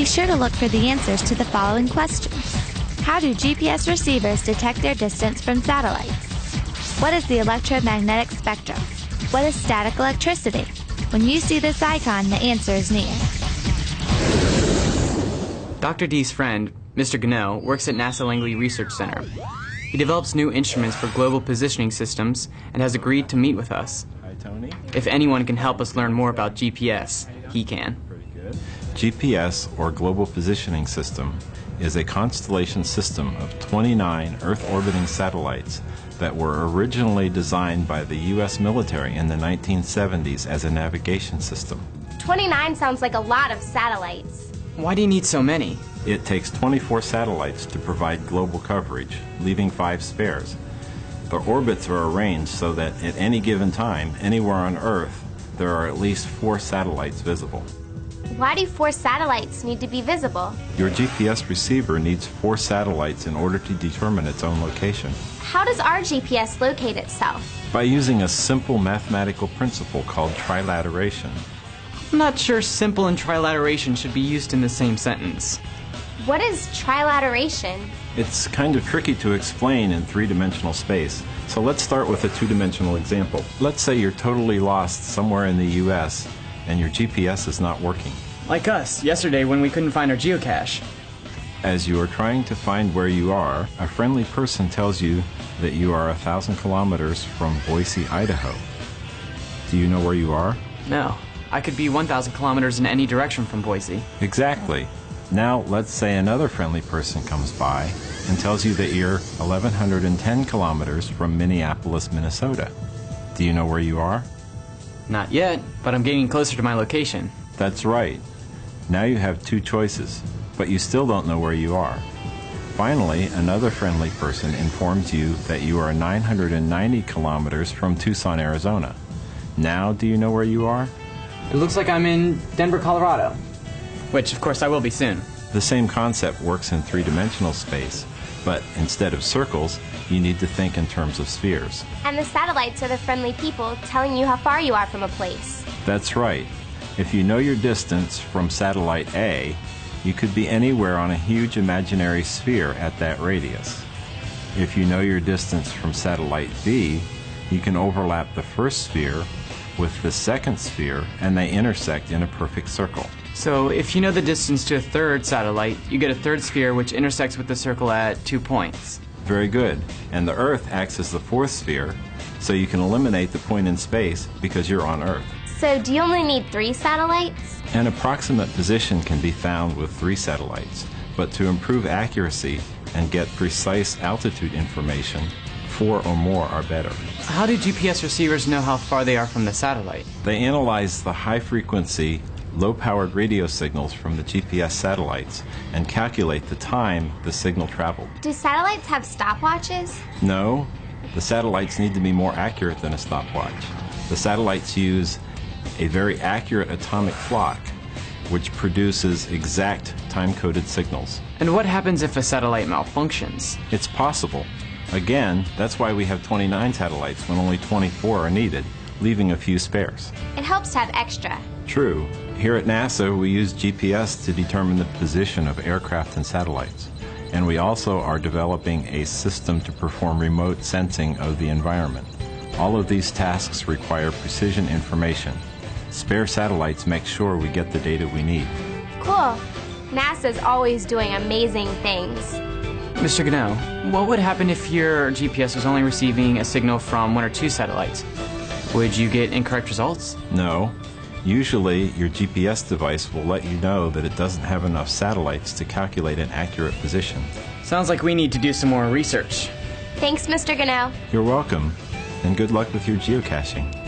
Be sure to look for the answers to the following questions. How do GPS receivers detect their distance from satellites? What is the electromagnetic spectrum? What is static electricity? When you see this icon, the answer is near. Dr. D's friend, Mr. Gano, works at NASA Langley Research Center. He develops new instruments for global positioning systems and has agreed to meet with us. Hi, Tony. If anyone can help us learn more about GPS, he can. Pretty good. GPS, or Global Positioning System, is a constellation system of 29 Earth orbiting satellites that were originally designed by the U.S. military in the 1970s as a navigation system. 29 sounds like a lot of satellites. Why do you need so many? It takes 24 satellites to provide global coverage, leaving five spares. The orbits are arranged so that at any given time, anywhere on Earth, there are at least four satellites visible. Why do four satellites need to be visible? Your GPS receiver needs four satellites in order to determine its own location. How does our GPS locate itself? By using a simple mathematical principle called trilateration. I'm not sure simple and trilateration should be used in the same sentence. What is trilateration? It's kind of tricky to explain in three dimensional space, so let's start with a two dimensional example. Let's say you're totally lost somewhere in the US and your GPS is not working. Like us, yesterday when we couldn't find our geocache. As you are trying to find where you are, a friendly person tells you that you are a thousand kilometers from Boise, Idaho. Do you know where you are? No, I could be 1,000 kilometers in any direction from Boise. Exactly. Now, let's say another friendly person comes by and tells you that you're 1,110 kilometers from Minneapolis, Minnesota. Do you know where you are? Not yet, but I'm getting closer to my location. That's right. Now you have two choices, but you still don't know where you are. Finally, another friendly person informs you that you are 990 kilometers from Tucson, Arizona. Now, do you know where you are? It looks like I'm in Denver, Colorado. Which, of course, I will be soon. The same concept works in three dimensional space, but instead of circles, you need to think in terms of spheres. And the satellites are the friendly people telling you how far you are from a place. That's right. If you know your distance from satellite A, you could be anywhere on a huge imaginary sphere at that radius. If you know your distance from satellite B, you can overlap the first sphere with the second sphere and they intersect in a perfect circle. So, if you know the distance to a third satellite, you get a third sphere which intersects with the circle at two points. Very good. And the Earth acts as the fourth sphere, so you can eliminate the point in space because you're on Earth. So, do you only need three satellites? An approximate position can be found with three satellites, but to improve accuracy and get precise altitude information, four or more are better. How do GPS receivers know how far they are from the satellite? They analyze the high frequency, low powered radio signals from the GPS satellites and calculate the time the signal traveled. Do satellites have stopwatches? No, the satellites need to be more accurate than a stopwatch. The satellites use a very accurate atomic clock which produces exact time coded signals. And what happens if a satellite malfunctions? It's possible. Again, that's why we have 29 satellites when only 24 are needed, leaving a few spares. It helps to have extra. True. Here at NASA, we use GPS to determine the position of aircraft and satellites. And we also are developing a system to perform remote sensing of the environment. All of these tasks require precision information. Spare satellites make sure we get the data we need. Cool. NASA's always doing amazing things. Mr. Gano, what would happen if your GPS was only receiving a signal from one or two satellites? Would you get incorrect results? No. Usually, your GPS device will let you know that it doesn't have enough satellites to calculate an accurate position. Sounds like we need to do some more research. Thanks, Mr. Gano. You're welcome, and good luck with your geocaching.